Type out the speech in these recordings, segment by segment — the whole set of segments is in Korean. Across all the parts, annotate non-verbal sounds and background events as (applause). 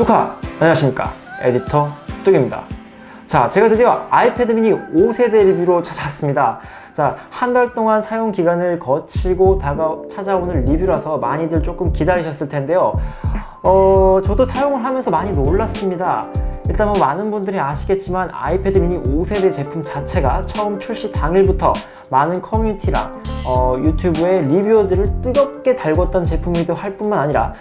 뚜카! 안녕하십니까? 에디터 뚝입니다. 자 제가 드디어 아이패드 미니 5세대 리뷰로 찾아왔습니다. 자 한 달 동안 사용 기간을 거치고 다가 찾아오는 리뷰라서 많이들 조금 기다리셨을 텐데요. 어 저도 사용을 하면서 많이 놀랐습니다. 일단 뭐 많은 분들이 아시겠지만 아이패드 미니 5세대 제품 자체가 처음 출시 당일부터 많은 커뮤니티랑 어, 유튜브에 리뷰어들을 뜨겁게 달궜던 제품이기도 할 뿐만 아니라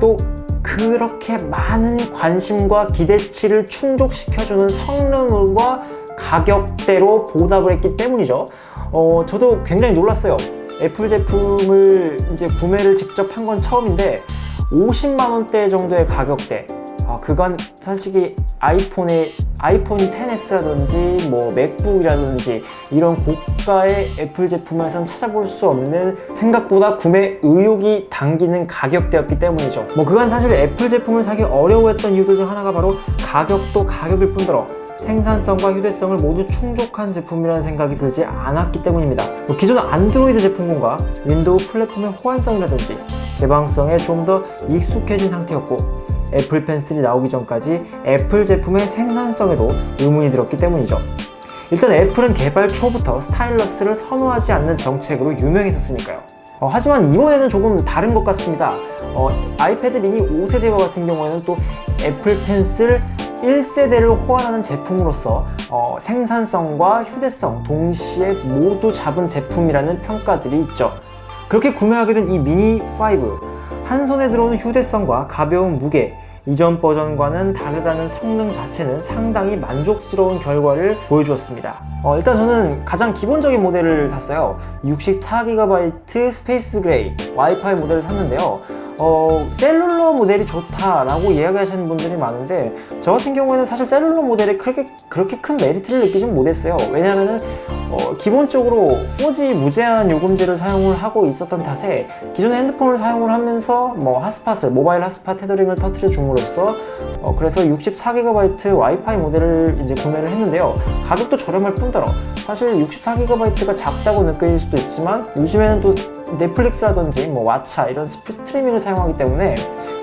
또 그렇게 많은 관심과 기대치를 충족시켜주는 성능과 가격대로 보답을 했기 때문이죠. 어, 저도 굉장히 놀랐어요. 애플 제품을 이제 구매를 직접 한 건 처음인데 50만원대 정도의 가격대 아, 그건 솔직히 아이폰의 아이폰 10s라든지 뭐 맥북이라든지 이런 고가의 애플 제품에선 찾아볼 수 없는 생각보다 구매 의욕이 당기는 가격대였기 때문이죠. 뭐 그건 사실 애플 제품을 사기 어려워했던 이유들 중 하나가 바로 가격도 가격일 뿐더러 생산성과 휴대성을 모두 충족한 제품이라는 생각이 들지 않았기 때문입니다. 뭐 기존 안드로이드 제품군과 윈도우 플랫폼의 호환성이라든지 개방성에 좀 더 익숙해진 상태였고 애플 펜슬이 나오기 전까지 애플 제품의 생산성에도 의문이 들었기 때문이죠. 일단 애플은 개발 초부터 stylus를 선호하지 않는 정책으로 유명했었으니까요. 어, 하지만 이번에는 조금 다른 것 같습니다. 어, 아이패드 미니 5세대와 같은 경우에는 또 애플 펜슬 1세대를 호환하는 제품으로서 어, 생산성과 휴대성 동시에 모두 잡은 제품이라는 평가들이 있죠. 그렇게 구매하게 된 이 미니 5 한 손에 들어오는 휴대성과 가벼운 무게 이전 버전과는 다르다는 성능 자체는 상당히 만족스러운 결과를 보여주었습니다. 어, 일단 저는 가장 기본적인 모델을 샀어요. 64GB space gray 와이파이 모델을 샀는데요. 어, cellular 모델이 좋다라고 이야기하시는 분들이 많은데 저 같은 경우에는 사실 cellular 모델에 그렇게, 그렇게 큰 메리트를 느끼진 못했어요. 왜냐하면 어, 기본적으로 4G 무제한 요금제를 사용을 하고 있었던 탓에 기존의 핸드폰을 사용을 하면서 뭐 핫스팟을 모바일 핫스팟 테더링을 터트려 줌으로써 어, 그래서 64GB 와이파이 모델을 이제 구매를 했는데요. 가격도 저렴할 뿐더러 사실 64GB가 작다고 느껴질 수도 있지만 요즘에는 또 넷플릭스라든지 뭐 왓챠 이런 스트리밍을 사용하기 때문에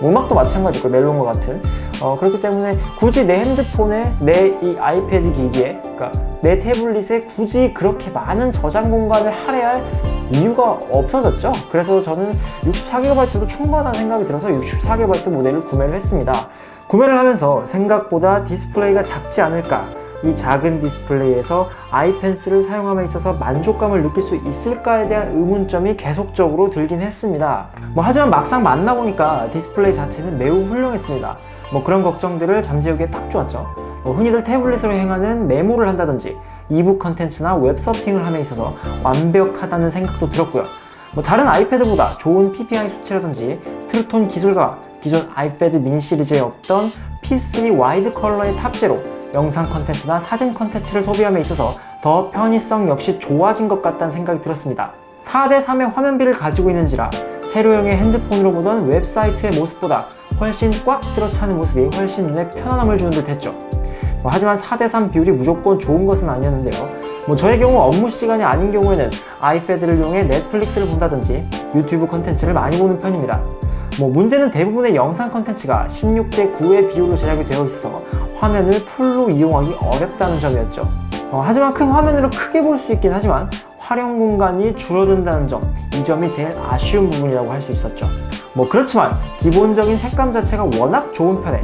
음악도 마찬가지고 멜론과 같은. 어, 그렇기 때문에 굳이 내 핸드폰에 내 이 아이패드 기기에 그러니까 내 태블릿에 굳이 그렇게 많은 저장 공간을 할애할 이유가 없어졌죠. 그래서 저는 64GB도 충분한 생각이 들어서 64GB 모델을 구매를 했습니다. 구매를 하면서 생각보다 디스플레이가 작지 않을까 이 작은 디스플레이에서 애플 펜슬을 사용함에 있어서 만족감을 느낄 수 있을까에 대한 의문점이 계속적으로 들긴 했습니다. 뭐 하지만 막상 만나보니까 디스플레이 자체는 매우 훌륭했습니다. 뭐 그런 걱정들을 잠재우기에 딱 좋았죠. 뭐 흔히들 태블릿으로 행하는 메모를 한다든지 이북 컨텐츠나 웹서핑을 함에 있어서 완벽하다는 생각도 들었고요. 뭐 다른 아이패드보다 좋은 PPI 수치라든지 True Tone 기술과 기존 아이패드 미니 시리즈에 없던 P3 wide color의 탑재로 영상 컨텐츠나 사진 컨텐츠를 소비함에 있어서 더 편의성 역시 좋아진 것 같다는 생각이 들었습니다. 4대3의 화면비를 가지고 있는지라 세로형의 핸드폰으로 보던 웹사이트의 모습보다 훨씬 꽉 들어차는 모습이 훨씬 눈에 편안함을 주는 듯 했죠. 뭐 하지만 4대3 비율이 무조건 좋은 것은 아니었는데요. 뭐 저의 경우 업무 시간이 아닌 경우에는 아이패드를 이용해 넷플릭스를 본다든지 유튜브 콘텐츠를 많이 보는 편입니다. 뭐 문제는 대부분의 영상 콘텐츠가 16대 9의 비율로 제작이 되어 있어서 화면을 full로 이용하기 어렵다는 점이었죠. 어, 하지만 큰 화면으로 크게 볼 수 있긴 하지만 활용 공간이 줄어든다는 점 이 점이 제일 아쉬운 부분이라고 할 수 있었죠. 뭐 그렇지만 기본적인 색감 자체가 워낙 좋은 편에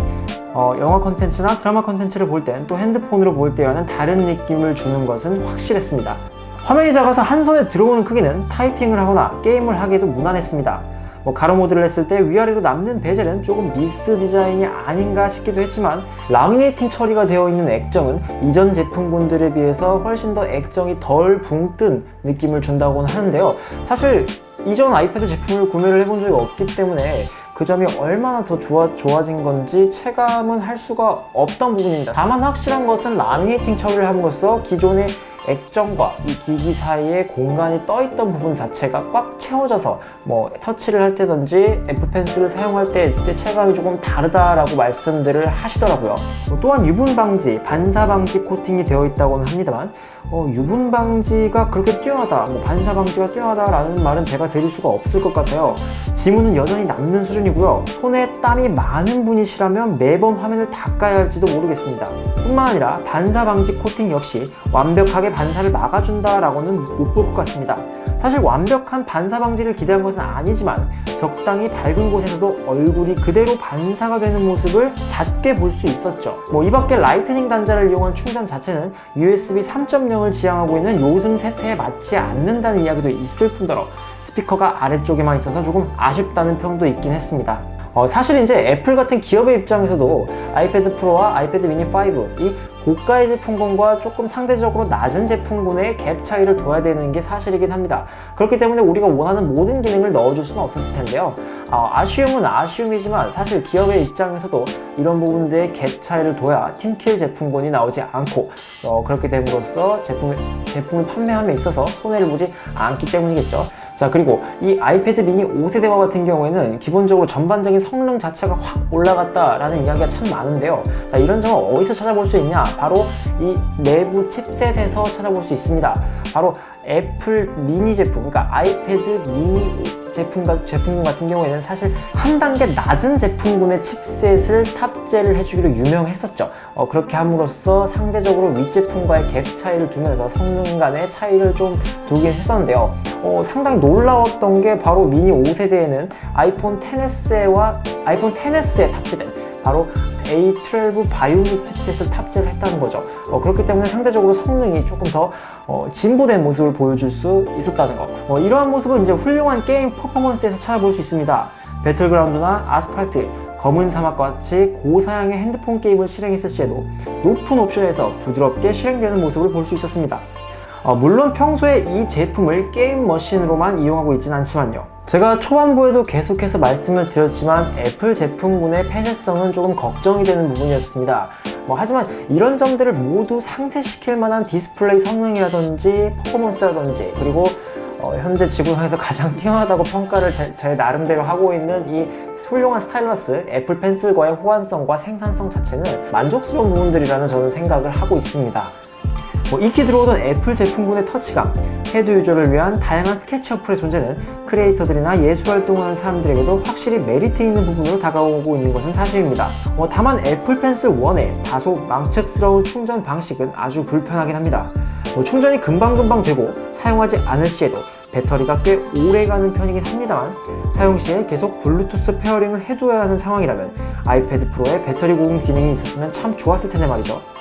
어, 영화 콘텐츠나 드라마 콘텐츠를 볼 땐 또 핸드폰으로 볼 때와는 다른 느낌을 주는 것은 확실했습니다. 화면이 작아서 한 손에 들어오는 크기는 타이핑을 하거나 게임을 하기에도 무난했습니다 뭐 가로 모드를 했을 때 위아래로 남는 bezel은 조금 미스 디자인이 아닌가 싶기도 했지만 laminating 처리가 되어 있는 액정은 이전 제품군들에 비해서 훨씬 더 액정이 덜 붕 뜬 느낌을 준다고는 하는데요. 사실 이전 아이패드 제품을 구매를 해본 적이 없기 때문에 그 점이 얼마나 더 좋아, 좋아진 건지 체감은 할 수가 없던 부분입니다. 다만 확실한 것은 laminating 처리를 함으로써 기존의 액정과 이 기기 사이에 공간이 떠있던 부분 자체가 꽉 채워져서 뭐 터치를 할 때든지 애플 펜슬을 사용할 때 체감이 조금 다르다라고 말씀들을 하시더라고요 뭐 또한 유분 방지, 반사 방지 코팅이 되어 있다고는 합니다만 어, 유분 방지가 그렇게 뛰어나다, 뭐 반사 방지가 뛰어나다라는 말은 제가 드릴 수가 없을 것 같아요 지문은 여전히 남는 수준이 수준이고요. 손에 땀이 많은 분이시라면 매번 화면을 닦아야 할지도 모르겠습니다. 뿐만 아니라 반사 방지 코팅 역시 완벽하게 반사를 막아준다라고는 못 볼 것 같습니다. 사실 완벽한 반사 방지를 기대한 것은 아니지만 적당히 밝은 곳에서도 얼굴이 그대로 반사가 되는 모습을 잦게 볼 수 있었죠. 뭐 이 밖에 Lightning 단자를 이용한 충전 자체는 USB 3.0을 지향하고 있는 요즘 세태에 맞지 않는다는 이야기도 있을 뿐더러 스피커가 아래쪽에만 있어서 조금 아쉽다는 평도 있긴 했습니다. 어, 사실 이제 애플 같은 기업의 입장에서도 아이패드 프로와 아이패드 미니 5, 이 고가의 제품군과 조금 상대적으로 낮은 제품군의 갭 차이를 둬야 되는 게 사실이긴 합니다. 그렇기 때문에 우리가 원하는 모든 기능을 넣어줄 수는 없었을 텐데요. 어, 아쉬움은 아쉬움이지만 사실 기업의 입장에서도 이런 부분들의 갭 차이를 둬야 팀킬 제품군이 나오지 않고 어, 그렇게 됨으로써 제품을, 제품을 판매함에 있어서 손해를 보지 않기 때문이겠죠. 자 그리고 이 아이패드 미니 5세대와 같은 경우에는 기본적으로 전반적인 성능 자체가 확 올라갔다라는 이야기가 참 많은데요. 자 이런 점을 어디서 찾아볼 수 있냐? 바로 이 내부 chipset에서 찾아볼 수 있습니다. 바로 애플 미니 제품 그러니까 아이패드 미니 제품, 제품 같은 경우에는 사실 한 단계 낮은 제품군의 chipset을 탑재를 해주기로 유명했었죠. 어, 그렇게 함으로써 상대적으로 윗제품과의 갭 차이를 두면서 성능 간의 차이를 좀 두긴 했었는데요. 어, 상당히 놀라웠던 게 바로 미니 5세대에는 아이폰 10s와 아이폰 10s에 탑재된 바로 A12 바이오닉 칩셋을 탑재를 했다는 거죠. 어, 그렇기 때문에 상대적으로 성능이 조금 더 어, 진보된 모습을 보여줄 수 있었다는 거. 어, 이러한 모습은 이제 훌륭한 게임 퍼포먼스에서 찾아볼 수 있습니다. 배틀그라운드나 아스팔트 검은 사막과 같이 고사양의 핸드폰 게임을 실행했을 시에도 높은 옵션에서 부드럽게 실행되는 모습을 볼 수 있었습니다. 어, 물론 평소에 이 제품을 게임 machine으로만 이용하고 있진 않지만요 제가 초반부에도 계속해서 말씀을 드렸지만 애플 제품군의 폐쇄성은 조금 걱정이 되는 부분이었습니다. 뭐 하지만 이런 점들을 모두 상쇄시킬 만한 디스플레이 성능이라든지 퍼포먼스라든지 그리고 어, 현재 지구상에서 가장 (laughs) 뛰어나다고 평가를 제, 제, 나름대로 하고 있는 이 훌륭한 stylus 애플 펜슬과의 호환성과 생산성 자체는 만족스러운 부분들이라는 저는 생각을 하고 있습니다 뭐 익히 들어오던 애플 제품군의 터치감, heavy user를 위한 다양한 스케치 어플의 존재는 creator들이나 예술 활동하는 사람들에게도 확실히 메리트 있는 부분으로 다가오고 있는 것은 사실입니다. 어, 다만 애플 펜슬 1의 다소 망측스러운 충전 방식은 아주 불편하긴 합니다. 뭐 충전이 금방금방 되고 사용하지 않을 시에도 배터리가 꽤 오래가는 편이긴 합니다만 사용 시에 계속 블루투스 pairing을 해둬야 하는 상황이라면 아이패드 프로에 배터리 보관 기능이 있었으면 참 좋았을 텐데 말이죠.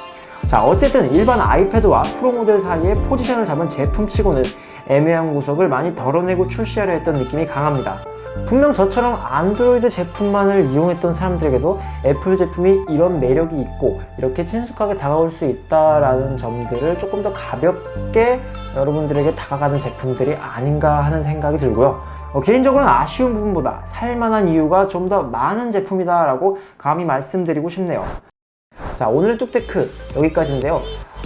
자 어쨌든 일반 아이패드와 프로 모델 사이에 포지션을 잡은 제품치고는 애매한 구석을 많이 덜어내고 출시하려 했던 느낌이 강합니다. 분명 저처럼 안드로이드 제품만을 이용했던 사람들에게도 애플 제품이 이런 매력이 있고 이렇게 친숙하게 다가올 수 있다는 점들을 조금 더 가볍게 여러분들에게 다가가는 제품들이 아닌가 하는 생각이 들고요. 어, 개인적으로는 아쉬운 부분보다 살만한 이유가 좀 더 많은 제품이다 라고 감히 말씀드리고 싶네요 자 오늘의 뚝테크 여기까지인데요.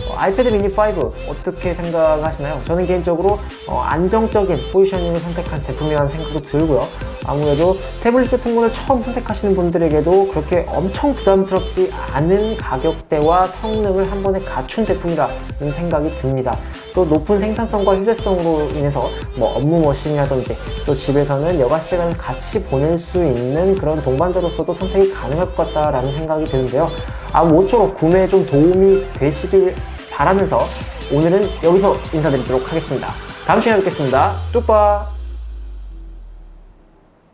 어, 아이패드 미니 5 어떻게 생각하시나요? 저는 개인적으로 어, 안정적인 포지셔닝을 선택한 제품이라는 생각도 들고요. 아무래도 태블릿 제품군을 처음 선택하시는 분들에게도 그렇게 엄청 부담스럽지 않은 가격대와 성능을 한 번에 갖춘 제품이라는 생각이 듭니다. 또 높은 생산성과 휴대성으로 인해서 뭐 업무 머신이라든지 또 집에서는 여가 시간을 같이 보낼 수 있는 그런 동반자로서도 선택이 가능할 것 같다라는 생각이 드는데요 아 모쪼록 구매에 좀 도움이 되시길 바라면서 오늘은 여기서 인사드리도록 하겠습니다. 다음 시간에 뵙겠습니다. 뚝바